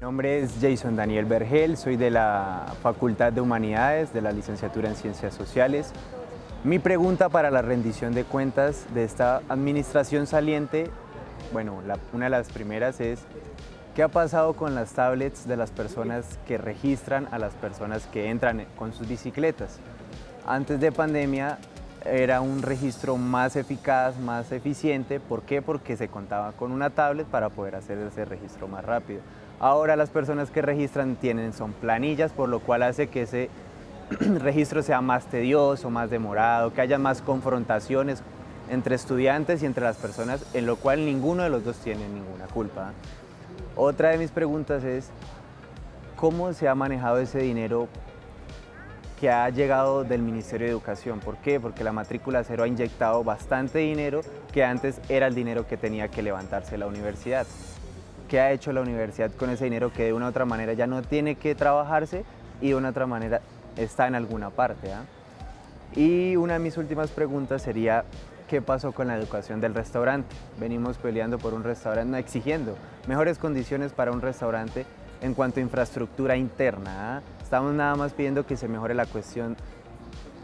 nombre es Jason Daniel Vergel, soy de la Facultad de Humanidades, de la licenciatura en Ciencias Sociales. Mi pregunta para la rendición de cuentas de esta administración saliente, bueno, una de las primeras es, ¿qué ha pasado con las tablets de las personas que registran a las personas que entran con sus bicicletas? Antes de pandemia era un registro más eficaz, más eficiente. ¿Por qué? Porque se contaba con una tablet para poder hacer ese registro más rápido. Ahora las personas que registran tienen, son planillas, por lo cual hace que ese registro sea más tedioso, más demorado, que haya más confrontaciones entre estudiantes y entre las personas, en lo cual ninguno de los dos tiene ninguna culpa. Otra de mis preguntas es, ¿cómo se ha manejado ese dinero que ha llegado del Ministerio de Educación. ¿Por qué? Porque la matrícula cero ha inyectado bastante dinero que antes era el dinero que tenía que levantarse la universidad. ¿Qué ha hecho la universidad con ese dinero que de una u otra manera ya no tiene que trabajarse y de una u otra manera está en alguna parte? ¿ah? Y una de mis últimas preguntas sería, ¿qué pasó con la educación del restaurante? Venimos peleando por un restaurante, exigiendo mejores condiciones para un restaurante en cuanto a infraestructura interna. ¿ah? Estamos nada más pidiendo que se mejore la cuestión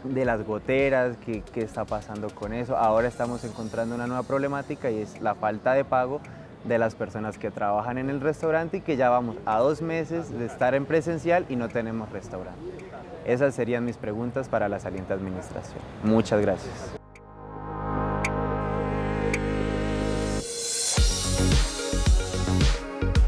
de las goteras, qué, está pasando con eso. Ahora estamos encontrando una nueva problemática y es la falta de pago de las personas que trabajan en el restaurante y que ya vamos a dos meses de estar en presencial y no tenemos restaurante. Esas serían mis preguntas para la saliente administración. Muchas gracias.